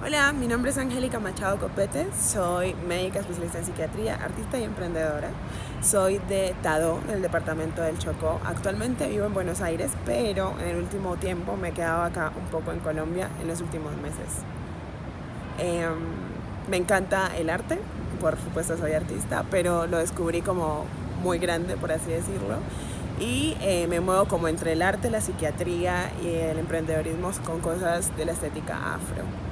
Hola, mi nombre es Angélica Machado Copete, soy médica especialista en psiquiatría, artista y emprendedora. Soy de Tado, del departamento del Chocó. Actualmente vivo en Buenos Aires, pero en el último tiempo me he quedado acá un poco en Colombia en los últimos meses. Em, me encanta el arte, por supuesto soy artista, pero lo descubrí como muy grande, por así decirlo. Y eh, me muevo como entre el arte, la psiquiatría y el emprendedorismo con cosas de la estética afro.